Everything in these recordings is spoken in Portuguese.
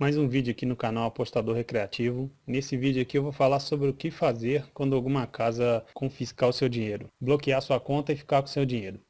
Mais um vídeo aqui no canal Apostador Recreativo. Nesse vídeo aqui eu vou falar sobre o que fazer quando alguma casa confiscar o seu dinheiro. Bloquear sua conta e ficar com o seu dinheiro.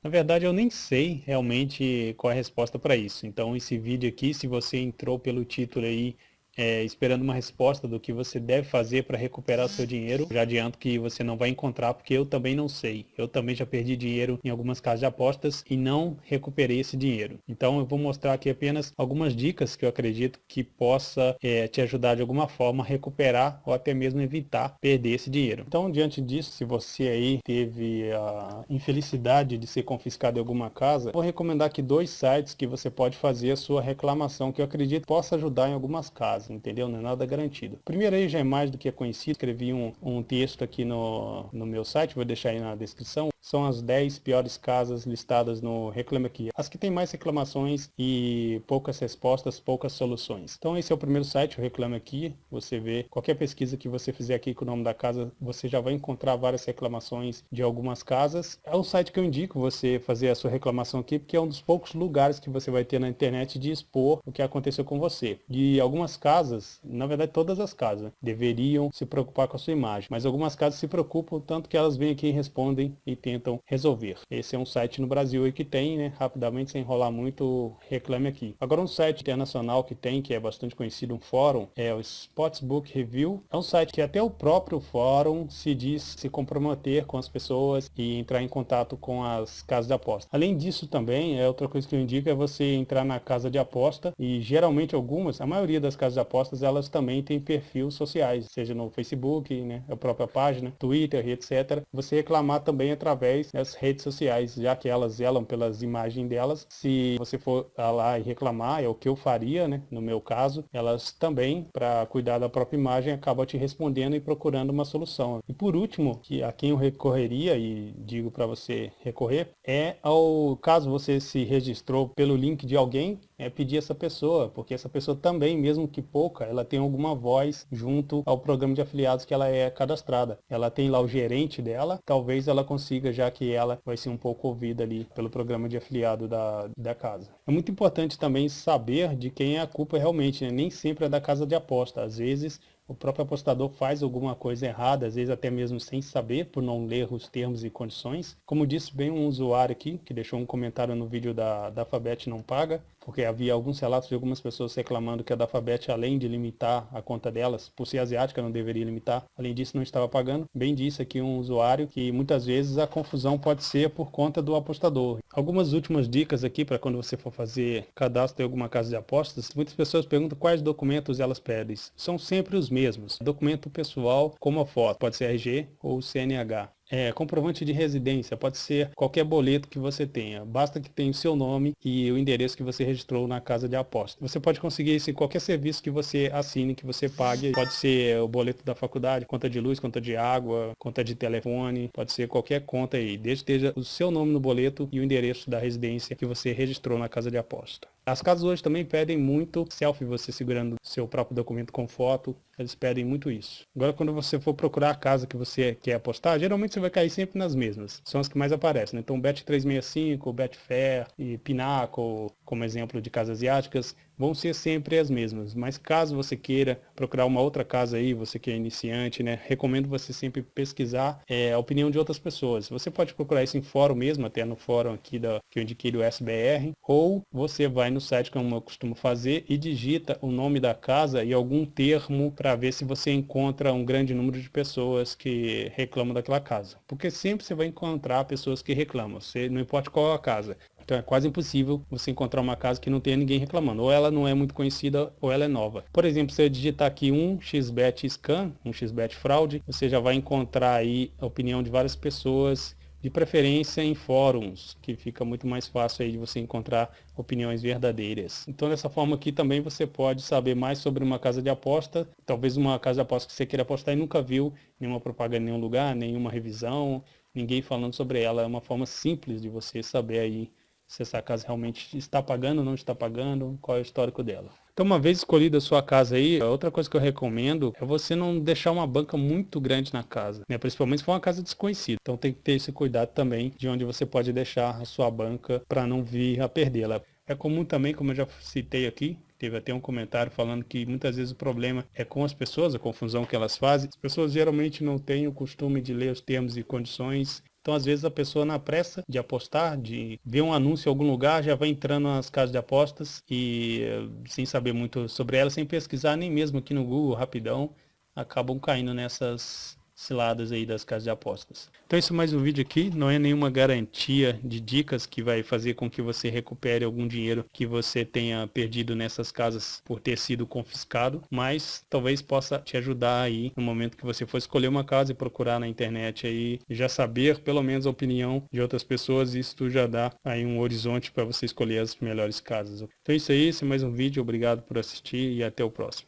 Na verdade eu nem sei realmente qual é a resposta para isso. Então esse vídeo aqui, se você entrou pelo título aí é, esperando uma resposta do que você deve fazer para recuperar seu dinheiro. Já adianto que você não vai encontrar porque eu também não sei. Eu também já perdi dinheiro em algumas casas de apostas e não recuperei esse dinheiro. Então eu vou mostrar aqui apenas algumas dicas que eu acredito que possa é, te ajudar de alguma forma a recuperar ou até mesmo evitar perder esse dinheiro. Então diante disso, se você aí teve a infelicidade de ser confiscado em alguma casa, vou recomendar aqui dois sites que você pode fazer a sua reclamação que eu acredito possa ajudar em algumas casas entendeu? Não é nada garantido. Primeiro aí já é mais do que é conhecido, escrevi um, um texto aqui no, no meu site, vou deixar aí na descrição, são as 10 piores casas listadas no Reclame Aqui. As que têm mais reclamações e poucas respostas, poucas soluções. Então esse é o primeiro site, o Reclame Aqui. Você vê, qualquer pesquisa que você fizer aqui com o nome da casa, você já vai encontrar várias reclamações de algumas casas. É um site que eu indico você fazer a sua reclamação aqui, porque é um dos poucos lugares que você vai ter na internet de expor o que aconteceu com você. E algumas casas, na verdade todas as casas, deveriam se preocupar com a sua imagem. Mas algumas casas se preocupam, tanto que elas vêm aqui e respondem e tem tentam resolver. Esse é um site no Brasil que tem, né, rapidamente, sem enrolar muito, reclame aqui. Agora um site internacional que tem, que é bastante conhecido, um fórum, é o Sportsbook Review. É um site que até o próprio fórum se diz se comprometer com as pessoas e entrar em contato com as casas de aposta. Além disso também, é outra coisa que eu indico é você entrar na casa de aposta e geralmente algumas, a maioria das casas de apostas, elas também têm perfis sociais, seja no Facebook, né, a própria página, Twitter, etc. Você reclamar também através através das redes sociais, já que elas zelam pelas imagens delas. Se você for lá e reclamar, é o que eu faria, né? No meu caso, elas também, para cuidar da própria imagem, acabam te respondendo e procurando uma solução. E por último, que a quem eu recorreria, e digo para você recorrer, é ao caso você se registrou pelo link de alguém, é pedir essa pessoa, porque essa pessoa também, mesmo que pouca, ela tem alguma voz junto ao programa de afiliados que ela é cadastrada. Ela tem lá o gerente dela, talvez ela consiga, já que ela vai ser um pouco ouvida ali pelo programa de afiliado da, da casa. É muito importante também saber de quem é a culpa realmente, né? nem sempre é da casa de aposta. Às vezes o próprio apostador faz alguma coisa errada, às vezes até mesmo sem saber, por não ler os termos e condições. Como disse bem um usuário aqui, que deixou um comentário no vídeo da, Alphabet não paga, porque havia alguns relatos de algumas pessoas reclamando que a Alphabet, além de limitar a conta delas, por ser asiática não deveria limitar, além disso não estava pagando. Bem disse aqui um usuário que muitas vezes a confusão pode ser por conta do apostador. Algumas últimas dicas aqui para quando você for fazer cadastro em alguma casa de apostas, muitas pessoas perguntam quais documentos elas pedem. São sempre os mesmos. Documento pessoal como a foto, pode ser RG ou CNH. É, comprovante de residência, pode ser qualquer boleto que você tenha, basta que tenha o seu nome e o endereço que você registrou na casa de aposta. Você pode conseguir isso em qualquer serviço que você assine, que você pague, pode ser o boleto da faculdade, conta de luz, conta de água, conta de telefone, pode ser qualquer conta aí, desde que esteja o seu nome no boleto e o endereço da residência que você registrou na casa de aposta. As casas hoje também pedem muito selfie, você segurando seu próprio documento com foto, eles pedem muito isso. Agora quando você for procurar a casa que você quer apostar, geralmente você vai cair sempre nas mesmas. São as que mais aparecem. Né? Então Bet365, Betfair e Pinnacle, como exemplo de casas asiáticas, vão ser sempre as mesmas. Mas caso você queira procurar uma outra casa aí, você que é iniciante, né, recomendo você sempre pesquisar é, a opinião de outras pessoas. Você pode procurar isso em fórum mesmo, até no fórum aqui da, que eu indiquei do SBR, ou você vai no site como eu costumo fazer e digita o nome da casa e algum termo para ver se você encontra um grande número de pessoas que reclamam daquela casa. Porque sempre você vai encontrar pessoas que reclamam, você, não importa qual a casa. Então é quase impossível você encontrar uma casa que não tenha ninguém reclamando. Ou ela não é muito conhecida ou ela é nova. Por exemplo, se eu digitar aqui um xbet scan, um xbet fraude, você já vai encontrar aí a opinião de várias pessoas de preferência em fóruns, que fica muito mais fácil aí de você encontrar opiniões verdadeiras. Então dessa forma aqui também você pode saber mais sobre uma casa de aposta, talvez uma casa de aposta que você queira apostar e nunca viu nenhuma propaganda em nenhum lugar, nenhuma revisão, ninguém falando sobre ela. É uma forma simples de você saber aí se essa casa realmente está pagando ou não está pagando, qual é o histórico dela. Então, uma vez escolhida a sua casa aí, outra coisa que eu recomendo é você não deixar uma banca muito grande na casa, né? principalmente se for uma casa desconhecida. Então, tem que ter esse cuidado também de onde você pode deixar a sua banca para não vir a perdê-la. É comum também, como eu já citei aqui, Teve até um comentário falando que muitas vezes o problema é com as pessoas, a confusão que elas fazem. As pessoas geralmente não têm o costume de ler os termos e condições então, às vezes, a pessoa na pressa de apostar, de ver um anúncio em algum lugar, já vai entrando nas casas de apostas e sem saber muito sobre ela, sem pesquisar nem mesmo aqui no Google, rapidão, acabam caindo nessas ciladas aí das casas de apostas. Então isso é mais um vídeo aqui, não é nenhuma garantia de dicas que vai fazer com que você recupere algum dinheiro que você tenha perdido nessas casas por ter sido confiscado, mas talvez possa te ajudar aí no momento que você for escolher uma casa e procurar na internet aí, já saber pelo menos a opinião de outras pessoas, isso já dá aí um horizonte para você escolher as melhores casas. Então é isso aí, esse é mais um vídeo, obrigado por assistir e até o próximo.